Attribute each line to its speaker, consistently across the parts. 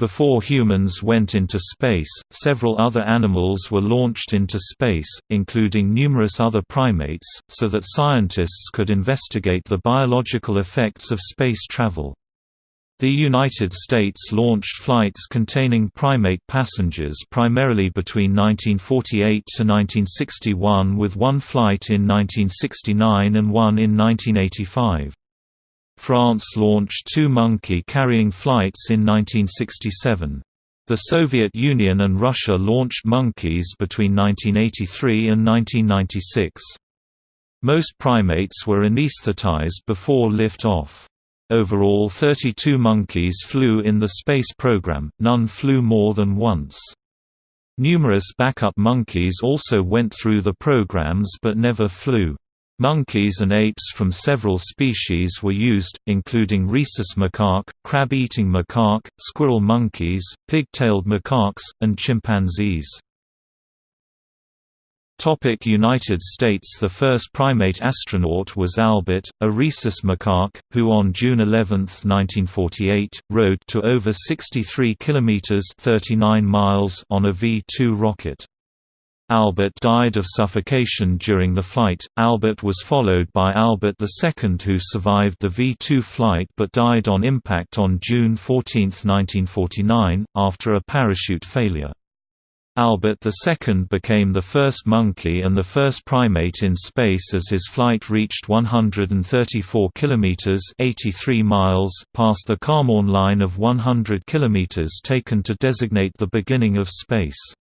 Speaker 1: Before humans went into space, several other animals were launched into space, including numerous other primates, so that scientists could investigate the biological effects of space travel. The United States launched flights containing primate passengers primarily between 1948 to 1961 with one flight in 1969 and one in 1985. France launched two monkey-carrying flights in 1967. The Soviet Union and Russia launched monkeys between 1983 and 1996. Most primates were anesthetized before lift-off. Overall 32 monkeys flew in the space program, none flew more than once. Numerous backup monkeys also went through the programs but never flew. Monkeys and apes from several species were used, including rhesus macaque, crab-eating macaque, squirrel monkeys, pig-tailed macaques, and chimpanzees. United States The first primate astronaut was Albert, a rhesus macaque, who on June 11, 1948, rode to over 63 kilometers (39 miles) on a V-2 rocket. Albert died of suffocation during the flight. Albert was followed by Albert II who survived the V-2 flight but died on impact on June 14, 1949, after a parachute failure. Albert II became the first monkey and the first primate in space as his flight reached 134 kilometers (83 miles) past the Kármán line of 100 kilometers taken to designate the beginning of space.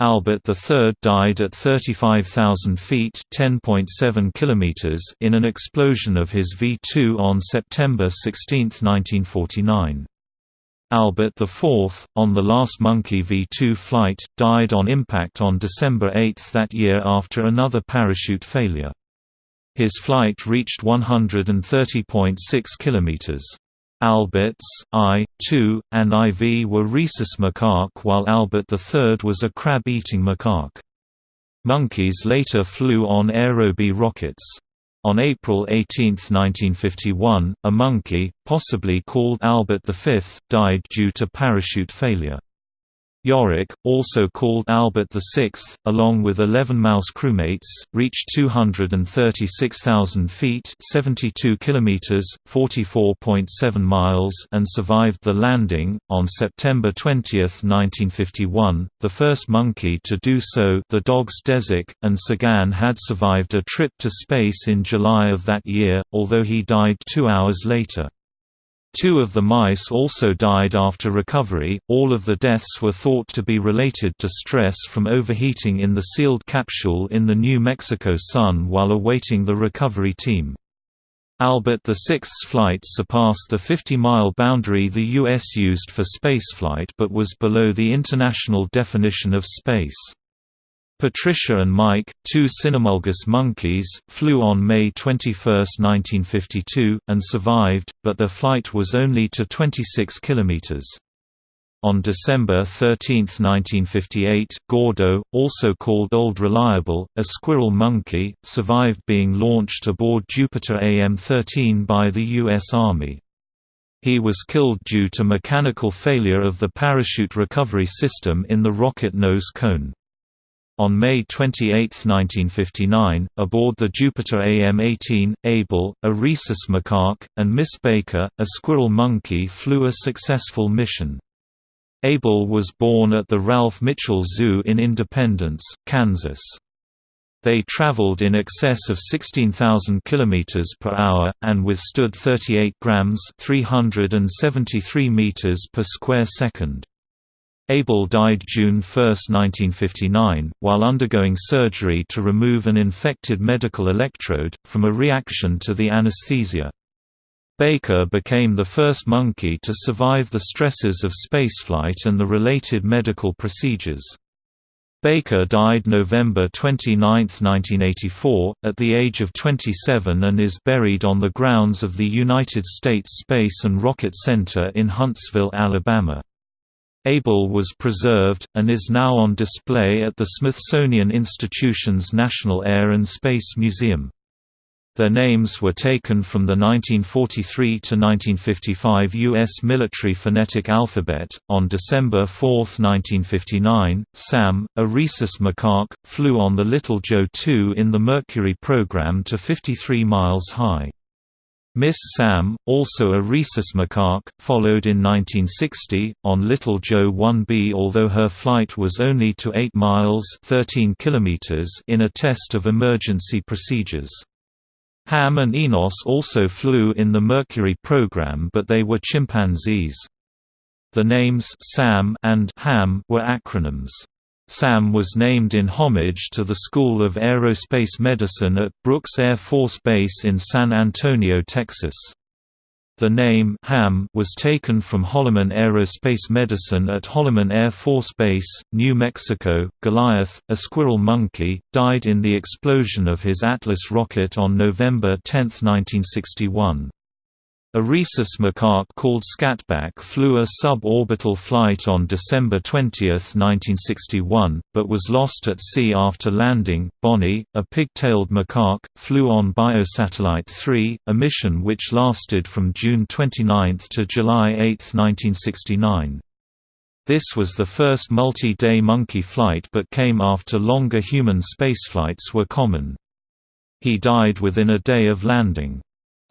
Speaker 1: Albert III died at 35,000 feet (10.7 kilometers) in an explosion of his V-2 on September 16, 1949. Albert IV, on the last Monkey V-2 flight, died on impact on December 8 that year after another parachute failure. His flight reached 130.6 kilometers. Alberts, I, II, and IV were rhesus macaque while Albert III was a crab-eating macaque. Monkeys later flew on Aerobee rockets. On April 18, 1951, a monkey, possibly called Albert V, died due to parachute failure. Yorick, also called Albert VI, along with 11 mouse crewmates, reached 236,000 feet (72 kilometers, 44.7 miles) and survived the landing. On September 20, 1951, the first monkey to do so, the dogs Dezik and Tsygan, had survived a trip to space in July of that year, although he died two hours later. Two of the mice also died after recovery. All of the deaths were thought to be related to stress from overheating in the sealed capsule in the New Mexico sun while awaiting the recovery team. Albert VI's flight surpassed the 50-mile boundary the U.S. used for spaceflight but was below the international definition of space. Patricia and Mike, two cynomolgus monkeys, flew on May 21, 1952, and survived, but their flight was only to 26 kilometers. On December 13, 1958, Gordo, also called Old Reliable, a squirrel monkey, survived being launched aboard Jupiter AM-13 by the U.S. Army. He was killed due to mechanical failure of the parachute recovery system in the rocket nose cone. On May 28, 1959, aboard the Jupiter AM-18, Abel, a rhesus macaque, and Miss Baker, a squirrel monkey flew a successful mission. Abel was born at the Ralph Mitchell Zoo in Independence, Kansas. They traveled in excess of 16,000 km per hour, and withstood 38 grams 373 meters per square second. Abel died June 1, 1959, while undergoing surgery to remove an infected medical electrode, from a reaction to the anesthesia. Baker became the first monkey to survive the stresses of spaceflight and the related medical procedures. Baker died November 29, 1984, at the age of 27 and is buried on the grounds of the United States Space and Rocket Center in Huntsville, Alabama. Abel was preserved, and is now on display at the Smithsonian Institution's National Air and Space Museum. Their names were taken from the 1943 to 1955 U.S. military phonetic alphabet. On December 4, 1959, Sam, a rhesus macaque, flew on the Little Joe 2 in the Mercury program to 53 miles high. Miss Sam, also a rhesus macaque, followed in 1960, on Little Joe 1B although her flight was only to 8 miles 13 kilometers in a test of emergency procedures. Ham and Enos also flew in the Mercury program but they were chimpanzees. The names Sam and Ham were acronyms. Sam was named in homage to the School of Aerospace Medicine at Brooks Air Force Base in San Antonio, Texas. The name Ham was taken from Holloman Aerospace Medicine at Holloman Air Force Base, New Mexico. Goliath, a squirrel monkey, died in the explosion of his Atlas rocket on November 10, 1961. A rhesus macaque called Scatback flew a suborbital flight on December 20, 1961, but was lost at sea after landing. Bonnie, a pig-tailed macaque, flew on Biosatellite 3, a mission which lasted from June 29 to July 8, 1969. This was the first multi-day monkey flight but came after longer human spaceflights were common. He died within a day of landing.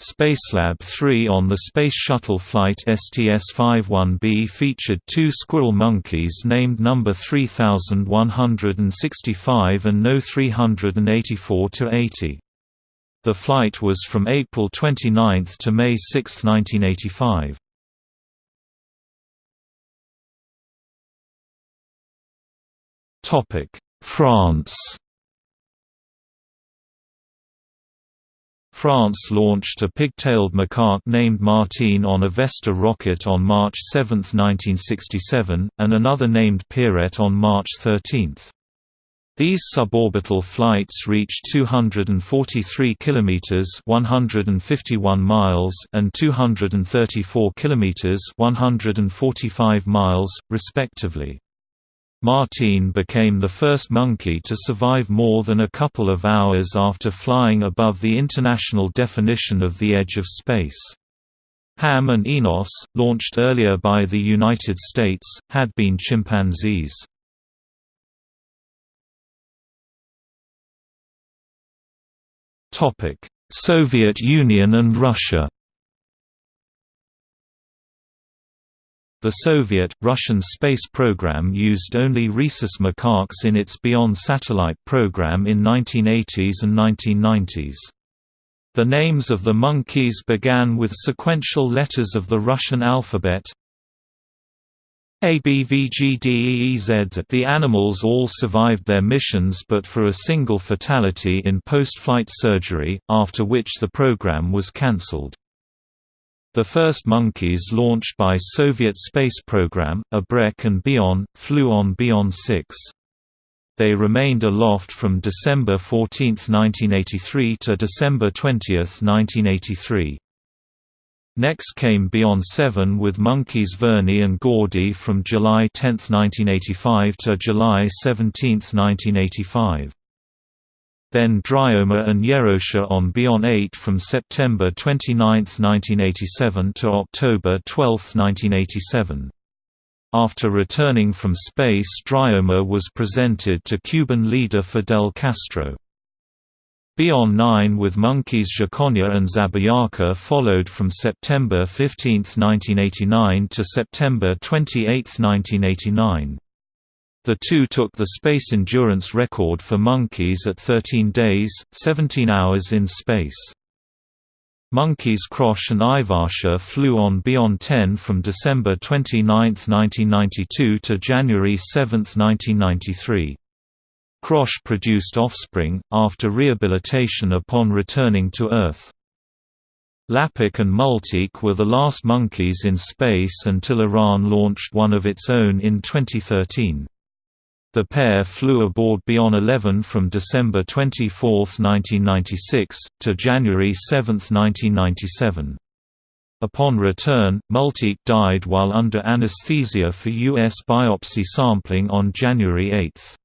Speaker 1: Spacelab 3 on the Space Shuttle flight STS-51B featured two squirrel monkeys named number 3165 and No 384-80. The flight was from April 29 to May 6, 1985. France France launched a pigtailed macaque named Martine on a Vesta rocket on March 7, 1967, and another named Pierrette on March 13. These suborbital flights reached 243 kilometers (151 miles) and 234 kilometers (145 miles), respectively. Martine became the first monkey to survive more than a couple of hours after flying above the international definition of the edge of space. Ham and Enos, launched earlier by the United States, had been chimpanzees. Soviet Union and Russia The Soviet, Russian space program used only rhesus macaques in its Bion satellite program in 1980s and 1990s. The names of the monkeys began with sequential letters of the Russian alphabet ABVGDEEZ. The animals all survived their missions but for a single fatality in post-flight surgery, after which the program was cancelled. The first monkeys launched by Soviet space program, Abrek and Bion, flew on Bion 6. They remained aloft from December 14, 1983 to December 20, 1983. Next came Bion 7 with monkeys Verny and Gordy from July 10, 1985 to July 17, 1985 then Dryoma and Yerosha on Bion 8 from September 29, 1987 to October 12, 1987. After returning from space Dryoma was presented to Cuban leader Fidel Castro. Bion 9 with monkeys Zhakonya and Zabiyaka followed from September 15, 1989 to September 28, 1989. The two took the space endurance record for monkeys at 13 days, 17 hours in space. Monkeys Krosh and Ivasha flew on Bion 10 from December 29, 1992 to January 7, 1993. Krosh produced offspring, after rehabilitation upon returning to Earth. Lapik and Multik were the last monkeys in space until Iran launched one of its own in 2013. The pair flew aboard Bion 11 from December 24, 1996, to January 7, 1997. Upon return, Multik died while under anesthesia for U.S. biopsy sampling on January 8.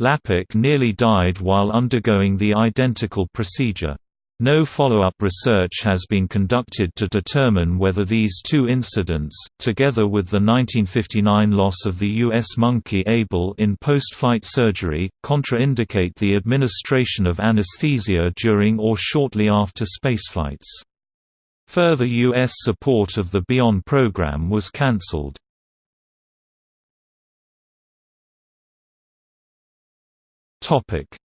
Speaker 1: Lapik nearly died while undergoing the identical procedure. No follow-up research has been conducted to determine whether these two incidents, together with the 1959 loss of the U.S. monkey Able in post-flight surgery, contraindicate the administration of anesthesia during or shortly after spaceflights. Further U.S. support of the Bion program was cancelled.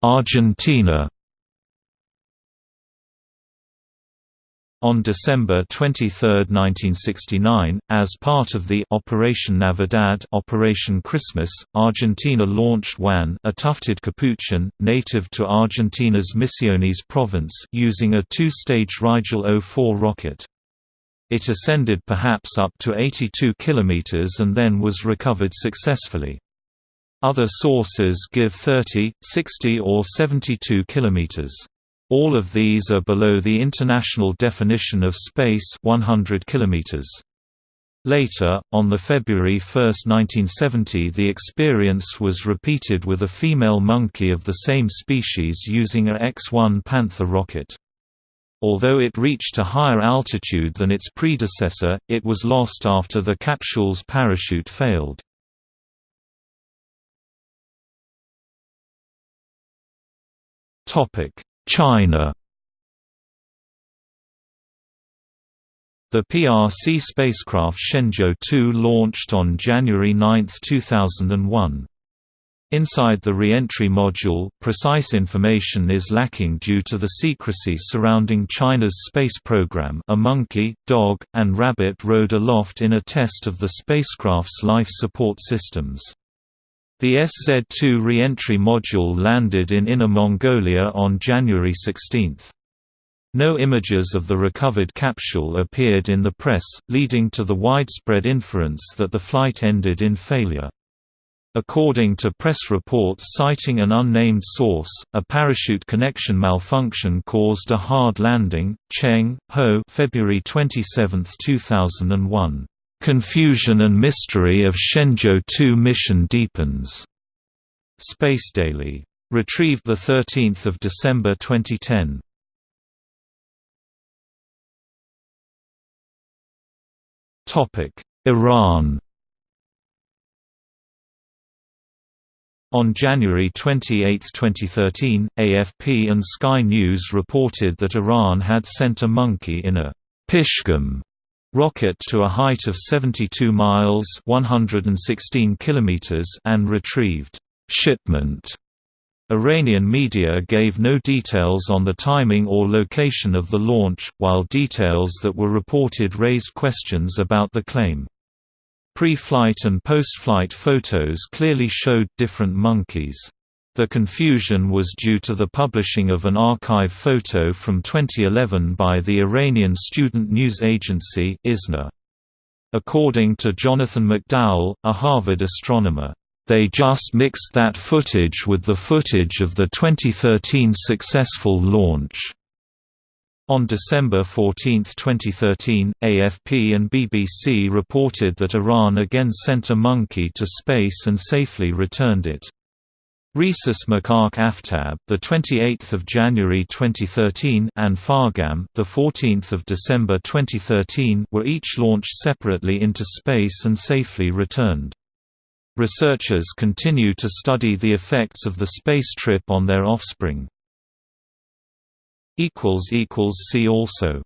Speaker 1: Argentina On December 23, 1969, as part of the Operation Navidad Operation Christmas, Argentina launched Juan a tufted capuchin, native to Argentina's Misiones province using a two-stage Rigel 04 rocket. It ascended perhaps up to 82 kilometers and then was recovered successfully. Other sources give 30, 60 or 72 kilometers. All of these are below the international definition of space 100 kilometers. Later, on the February 1, 1970 the experience was repeated with a female monkey of the same species using a X-1 Panther rocket. Although it reached a higher altitude than its predecessor, it was lost after the capsule's parachute failed. Topic China The PRC spacecraft Shenzhou 2 launched on January 9, 2001. Inside the re-entry module, precise information is lacking due to the secrecy surrounding China's space program a monkey, dog, and rabbit rode aloft in a test of the spacecraft's life support systems. The SZ-2 re-entry module landed in Inner Mongolia on January 16. No images of the recovered capsule appeared in the press, leading to the widespread inference that the flight ended in failure. According to press reports citing an unnamed source, a parachute connection malfunction caused a hard landing. Cheng, Ho, February 27, 2001. Confusion and mystery of Shenzhou 2 mission deepens. Space Daily. Retrieved 13 December 2010. Iran On January 28, 2013, AFP and Sky News reported that Iran had sent a monkey in a Pishgam rocket to a height of 72 miles 116 kilometers and retrieved shipment. Iranian media gave no details on the timing or location of the launch, while details that were reported raised questions about the claim. Pre-flight and post-flight photos clearly showed different monkeys. The confusion was due to the publishing of an archive photo from 2011 by the Iranian student news agency ISNA. According to Jonathan McDowell, a Harvard astronomer, "...they just mixed that footage with the footage of the 2013 successful launch." On December 14, 2013, AFP and BBC reported that Iran again sent a monkey to space and safely returned it. Rhesus macaque Aftab, the 28th of January 2013, and Fargam, the 14th of December 2013, were each launched separately into space and safely returned. Researchers continue to study the effects of the space trip on their offspring. equals equals see also